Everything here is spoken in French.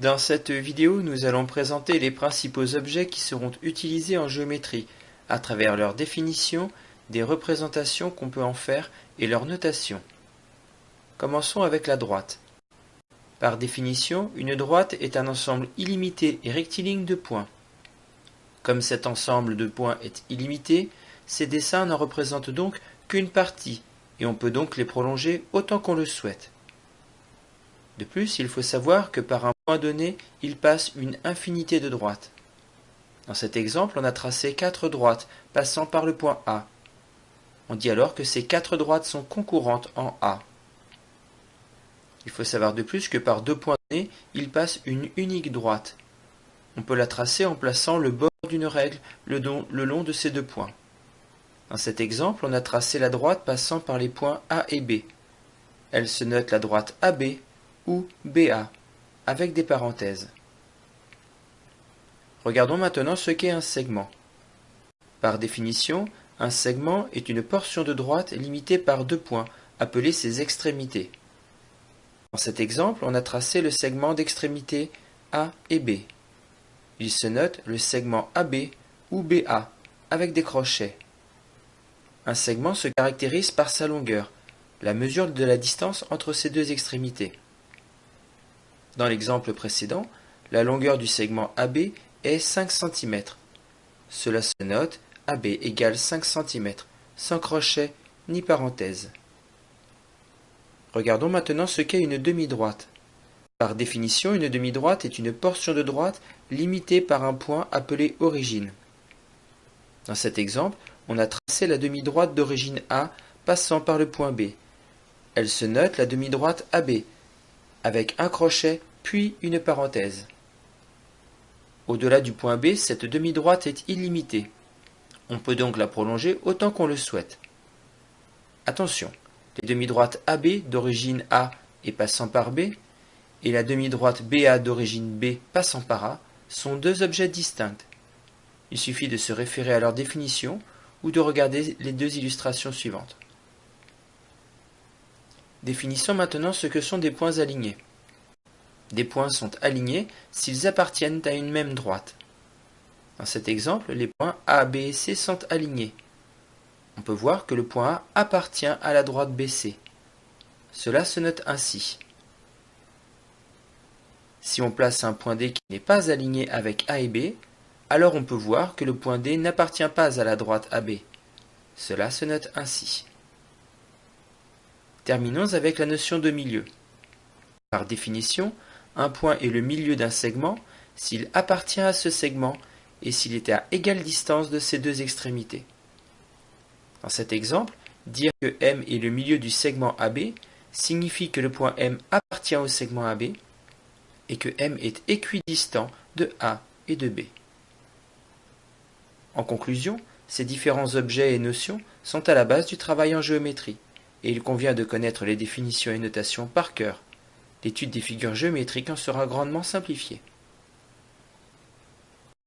Dans cette vidéo, nous allons présenter les principaux objets qui seront utilisés en géométrie, à travers leur définition, des représentations qu'on peut en faire et leur notation. Commençons avec la droite. Par définition, une droite est un ensemble illimité et rectiligne de points. Comme cet ensemble de points est illimité, ces dessins n'en représentent donc qu'une partie, et on peut donc les prolonger autant qu'on le souhaite. De plus, il faut savoir que par un point donné, il passe une infinité de droites. Dans cet exemple, on a tracé quatre droites passant par le point A. On dit alors que ces quatre droites sont concurrentes en A. Il faut savoir de plus que par deux points donnés, il passe une unique droite. On peut la tracer en plaçant le bord d'une règle le, long de ces deux points. Dans cet exemple, on a tracé la droite passant par les points A et B. Elle se note la droite AB ou BA, avec des parenthèses. Regardons maintenant ce qu'est un segment. Par définition, un segment est une portion de droite limitée par deux points, appelés ses extrémités. Dans cet exemple, on a tracé le segment d'extrémité A et B. Il se note le segment AB ou BA, avec des crochets. Un segment se caractérise par sa longueur, la mesure de la distance entre ses deux extrémités. Dans l'exemple précédent, la longueur du segment AB est 5 cm. Cela se note AB égale 5 cm, sans crochet ni parenthèse. Regardons maintenant ce qu'est une demi-droite. Par définition, une demi-droite est une portion de droite limitée par un point appelé origine. Dans cet exemple, on a tracé la demi-droite d'origine A passant par le point B. Elle se note la demi-droite AB, avec un crochet puis une parenthèse. Au-delà du point B, cette demi-droite est illimitée. On peut donc la prolonger autant qu'on le souhaite. Attention, les demi-droites AB d'origine A et passant par B, et la demi-droite BA d'origine B passant par A sont deux objets distincts. Il suffit de se référer à leur définition ou de regarder les deux illustrations suivantes. Définissons maintenant ce que sont des points alignés. Des points sont alignés s'ils appartiennent à une même droite. Dans cet exemple, les points A, B et C sont alignés. On peut voir que le point A appartient à la droite BC. Cela se note ainsi. Si on place un point D qui n'est pas aligné avec A et B, alors on peut voir que le point D n'appartient pas à la droite AB. Cela se note ainsi. Terminons avec la notion de milieu. Par définition, un point est le milieu d'un segment s'il appartient à ce segment et s'il est à égale distance de ses deux extrémités. Dans cet exemple, dire que M est le milieu du segment AB signifie que le point M appartient au segment AB et que M est équidistant de A et de B. En conclusion, ces différents objets et notions sont à la base du travail en géométrie, et il convient de connaître les définitions et notations par cœur L'étude des figures géométriques en sera grandement simplifiée.